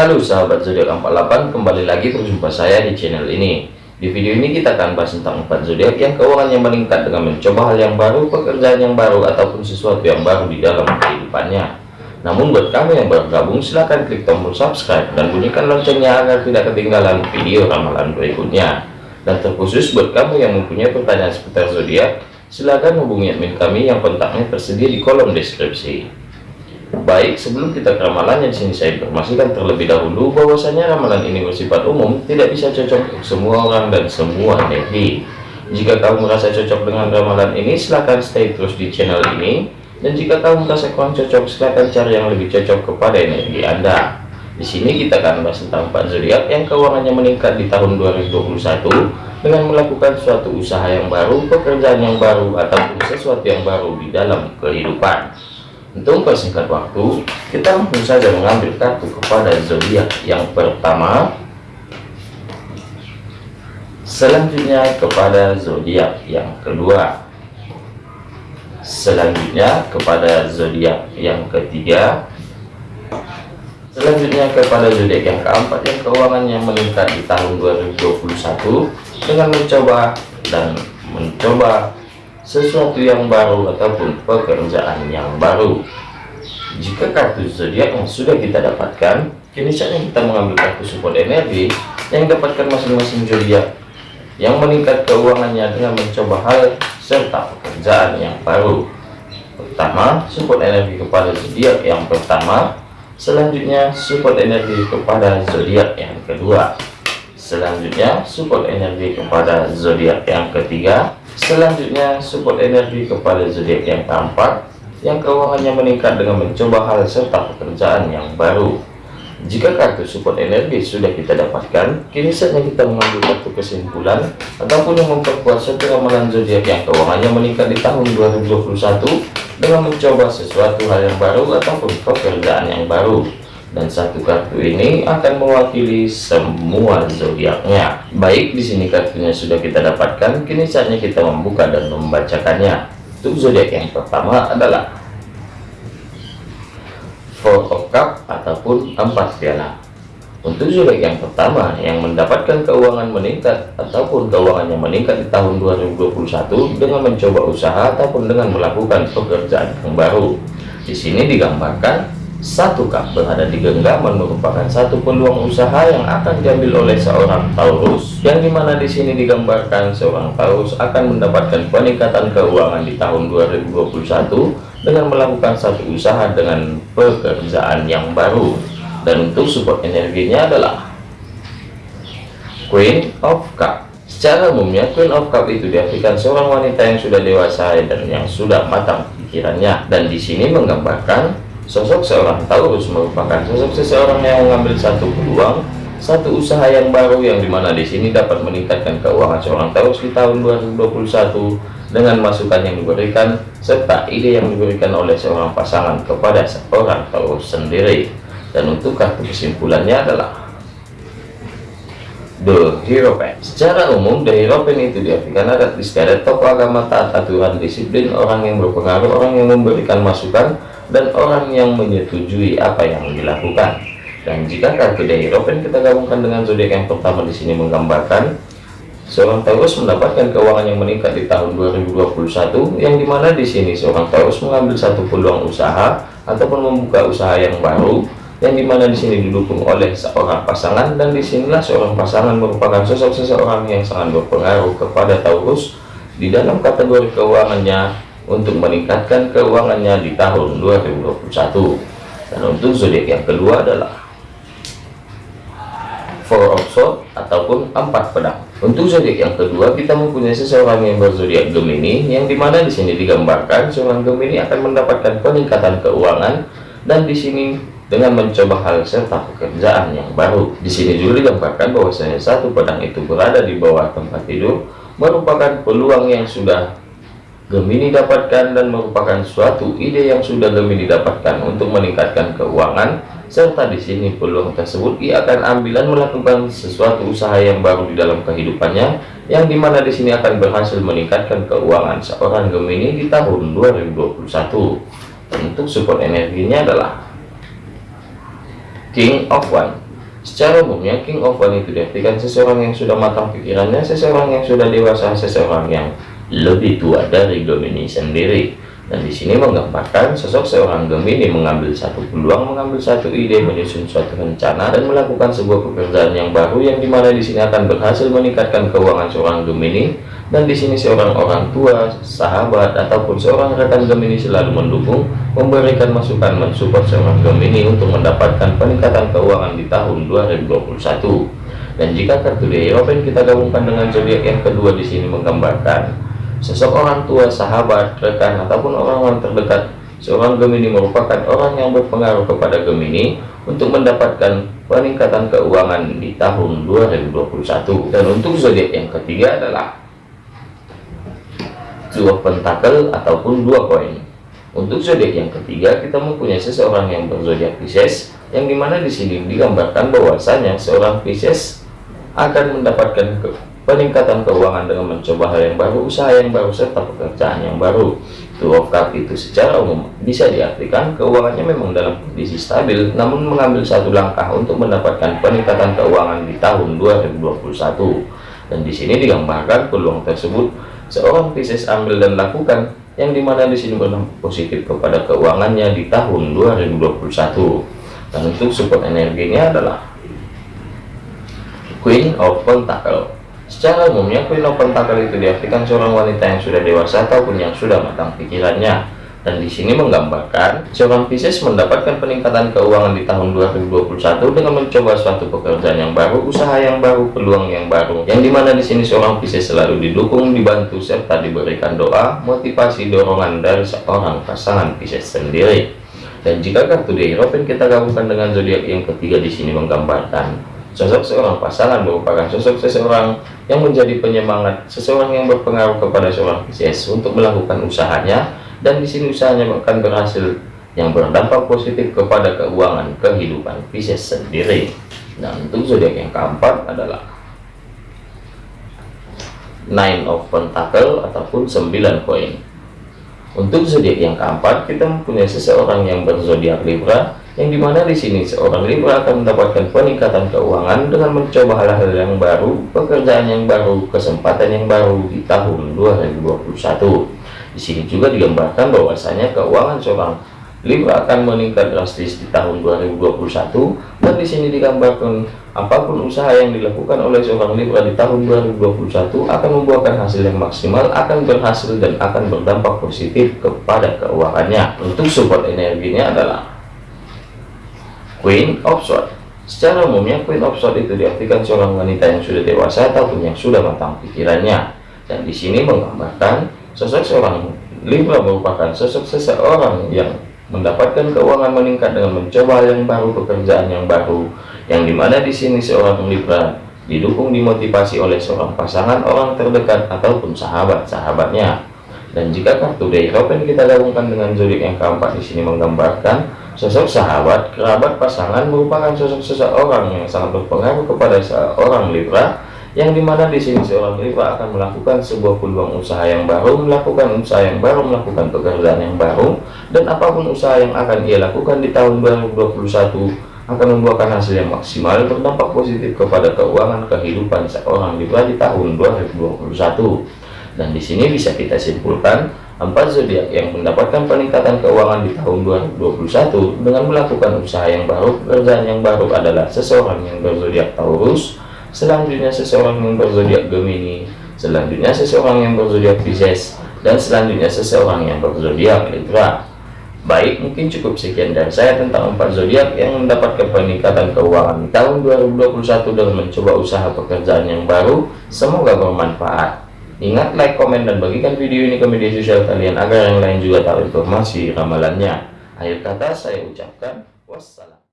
Halo sahabat zodiak 48 kembali lagi berjumpa saya di channel ini. Di video ini kita akan bahas tentang 4 zodiak yang keuangannya meningkat dengan mencoba hal yang baru pekerjaan yang baru ataupun sesuatu yang baru di dalam kehidupannya. Namun buat kamu yang baru gabung silahkan klik tombol subscribe dan bunyikan loncengnya agar tidak ketinggalan video ramalan berikutnya. Dan terkhusus buat kamu yang mempunyai pertanyaan seputar zodiak silahkan hubungi admin kami yang kontaknya tersedia di kolom deskripsi Baik, sebelum kita ke ramalannya di sini saya informasikan terlebih dahulu bahwasanya ramalan ini bersifat umum, tidak bisa cocok untuk semua orang dan semua energi. Jika kamu merasa cocok dengan ramalan ini, silahkan stay terus di channel ini. Dan jika kamu merasa kurang cocok, silahkan cari yang lebih cocok kepada energi Anda. Di sini kita akan bahas tentang Pak zodiak yang keuangannya meningkat di tahun 2021 dengan melakukan suatu usaha yang baru, pekerjaan yang baru, ataupun sesuatu yang baru di dalam kehidupan. Untuk mempersingkat waktu, kita langsung saja mengambil kartu kepada zodiak yang pertama. Selanjutnya kepada zodiak yang kedua. Selanjutnya kepada zodiak yang ketiga. Selanjutnya kepada zodiak yang keempat yang keuangannya meningkat di tahun 2021 dengan mencoba dan mencoba sesuatu yang baru ataupun pekerjaan yang baru. Jika kartu zodiak yang sudah kita dapatkan kini saatnya kita mengambil kartu support energi yang dapatkan masing-masing zodiak yang meningkat keuangannya dengan mencoba hal serta pekerjaan yang baru. Pertama support energi kepada zodiak yang pertama. Selanjutnya support energi kepada zodiak yang kedua. Selanjutnya support energi kepada zodiak yang ketiga Selanjutnya, support energi kepada zodiak yang keempat, yang keuangannya meningkat dengan mencoba hal serta pekerjaan yang baru. Jika kartu support energi sudah kita dapatkan, kini saatnya kita mengambil kartu kesimpulan ataupun yang memperkuat satu ramalan zodiak yang keuangannya meningkat di tahun 2021 dengan mencoba sesuatu hal yang baru ataupun pekerjaan yang baru dan satu kartu ini akan mewakili semua zodiaknya. Baik, di sini kartunya sudah kita dapatkan, kini saatnya kita membuka dan membacakannya. Untuk zodiak yang pertama adalah Four of Cup ataupun empat piala. Untuk zodiak yang pertama yang mendapatkan keuangan meningkat ataupun keuangannya meningkat di tahun 2021 dengan mencoba usaha ataupun dengan melakukan pekerjaan yang baru. Di sini digambarkan satu kap berada di genggaman merupakan satu peluang usaha yang akan diambil oleh seorang Taurus yang di mana di sini digambarkan seorang Taurus akan mendapatkan peningkatan keuangan di tahun 2021 dengan melakukan satu usaha dengan pekerjaan yang baru. Dan untuk support energinya adalah Queen of Cup. Secara umumnya Queen of Cup itu diartikan seorang wanita yang sudah dewasa dan yang sudah matang pikirannya. Dan di sini menggambarkan Sosok seorang Taurus merupakan sosok seseorang yang mengambil satu peluang, satu usaha yang baru yang di mana di sini dapat meningkatkan keuangan seorang Taurus di tahun 2021 dengan masukan yang diberikan serta ide yang diberikan oleh seorang pasangan kepada seorang Taurus sendiri. Dan untuk kartu kesimpulannya adalah The Hierophant. Secara umum, The Hierophant itu diartikan adat istiadat tokoh agama taat aturan disiplin, orang yang berpengaruh, orang yang memberikan masukan, dan orang yang menyetujui apa yang dilakukan. Dan jika kartu dari Robin kita gabungkan dengan zodiak yang pertama di sini menggambarkan seorang Taurus mendapatkan keuangan yang meningkat di tahun 2021 yang di mana di sini seorang Taurus mengambil satu peluang usaha ataupun membuka usaha yang baru yang di mana di sini didukung oleh seorang pasangan dan di sinilah seorang pasangan merupakan sosok seseorang yang sangat berpengaruh kepada Taurus di dalam kategori keuangannya untuk meningkatkan keuangannya di tahun 2021 dan untuk zodiak yang kedua adalah four of swords ataupun empat pedang. Untuk zodiak yang kedua kita mempunyai seseorang yang berzodiak Gemini yang di mana di sini digambarkan seorang Gemini akan mendapatkan peningkatan keuangan dan di sini dengan mencoba hal serta pekerjaan yang baru. Di sini juga digambarkan bahwasanya satu pedang itu berada di bawah tempat tidur merupakan peluang yang sudah Gemini dapatkan dan merupakan suatu ide yang sudah Gemini dapatkan untuk meningkatkan keuangan serta di sini peluang tersebut ia akan ambilan melakukan sesuatu usaha yang baru di dalam kehidupannya yang di mana di sini akan berhasil meningkatkan keuangan seorang Gemini di tahun 2021 untuk support energinya adalah King of One. Secara umumnya, King of One itu diartikan seseorang yang sudah matang pikirannya, seseorang yang sudah dewasa, seseorang yang lebih tua dari Gemini sendiri. Dan di sini menggambarkan sosok seorang Gemini mengambil satu peluang, mengambil satu ide, menyusun suatu rencana, dan melakukan sebuah pekerjaan yang baru yang di mana di sini akan berhasil meningkatkan keuangan seorang Gemini. Dan di sini seorang orang tua, sahabat, ataupun seorang rekan Gemini selalu mendukung, memberikan masukan, mensupport seorang Gemini untuk mendapatkan peningkatan keuangan di tahun 2021. Dan jika kartu The Hierophant kita gabungkan dengan zodiak yang kedua di sini menggambarkan Sosok orang tua, sahabat, rekan, ataupun orang-orang terdekat seorang Gemini merupakan orang yang berpengaruh kepada Gemini untuk mendapatkan peningkatan keuangan di tahun 2021 dan untuk zodiak yang ketiga adalah dua pentakel ataupun dua koin. Untuk zodiak yang ketiga kita mempunyai seseorang yang berzodiak Pisces yang di mana di sini digambarkan bahwasanya seorang Pisces akan mendapatkan peningkatan keuangan dengan mencoba hal yang baru, usaha yang baru, serta pekerjaan yang baru. Two of Cup itu secara umum bisa diartikan keuangannya memang dalam kondisi stabil, namun mengambil satu langkah untuk mendapatkan peningkatan keuangan di tahun 2021. Dan di sini digambarkan peluang tersebut seorang Pisces ambil dan lakukan, yang di mana di sini berdampak positif kepada keuangannya di tahun 2021. Dan untuk support energinya adalah Queen of Pentacle Secara umumnya, Queen of Pentacle itu diartikan seorang wanita yang sudah dewasa ataupun yang sudah matang pikirannya. Dan di sini menggambarkan seorang Pisces mendapatkan peningkatan keuangan di tahun 2021 dengan mencoba suatu pekerjaan yang baru, usaha yang baru, peluang yang baru. Yang di mana di sini seorang Pisces selalu didukung, dibantu serta diberikan doa, motivasi, dorongan dari seorang pasangan Pisces sendiri. Dan jika kartu di kita gabungkan dengan zodiak yang ketiga di sini menggambarkan Sosok seorang pasangan merupakan sosok seseorang yang menjadi penyemangat, seseorang yang berpengaruh kepada seorang Pisces untuk melakukan usahanya, dan di sini usahanya akan berhasil yang berdampak positif kepada keuangan kehidupan Pisces sendiri. Dan untuk zodiak yang keempat adalah Nine of Pentacle ataupun 9 koin. Untuk zodiak yang keempat, kita mempunyai seseorang yang berzodiak Libra yang di mana di sini seorang Libra akan mendapatkan peningkatan keuangan dengan mencoba hal-hal yang baru, pekerjaan yang baru, kesempatan yang baru di tahun 2021. Di sini juga digambarkan bahwasanya keuangan seorang Libra akan meningkat drastis di tahun 2021 dan di sini digambarkan apa pun usaha yang dilakukan oleh seorang Libra di tahun 2021 akan membuahkan hasil yang maksimal, akan berhasil dan akan berdampak positif kepada keuangannya. Untuk support energinya adalah Queen of Swords Secara umumnya Queen of Swords itu diartikan seorang wanita yang sudah dewasa ataupun yang sudah matang pikirannya. Dan di sini menggambarkan sosok seorang Libra merupakan sosok seseorang yang mendapatkan keuangan meningkat dengan mencoba yang baru, pekerjaan yang baru. Yang di mana di sini seorang Libra didukung dimotivasi oleh seorang pasangan orang terdekat ataupun sahabat-sahabatnya. Dan jika kartu The kita gabungkan dengan zodiak yang keempat di sini menggambarkan sosok sahabat, kerabat, pasangan merupakan sosok seseorang yang sangat berpengaruh kepada seorang Libra yang di mana di sini seorang Libra akan melakukan sebuah peluang usaha yang baru, melakukan usaha yang baru, melakukan pekerjaan yang baru, dan apa pun usaha yang akan ia lakukan di tahun 2021 akan membuahkan hasil yang maksimal berdampak positif kepada keuangan kehidupan seorang Libra di tahun 2021 dan di sini bisa kita simpulkan empat zodiak yang mendapatkan peningkatan keuangan di tahun 2021 dengan melakukan usaha yang baru pekerjaan yang baru adalah seseorang yang berzodiak Taurus selanjutnya seseorang yang berzodiak Gemini selanjutnya seseorang yang berzodiak Pisces dan selanjutnya seseorang yang berzodiak Libra Baik, mungkin cukup sekian dari saya tentang empat zodiak yang mendapatkan peningkatan keuangan di tahun 2021 dengan mencoba usaha pekerjaan yang baru. Semoga bermanfaat. Ingat like, komen, dan bagikan video ini ke media sosial kalian agar yang lain juga tahu informasi ramalannya. Akhir kata saya ucapkan wassalam.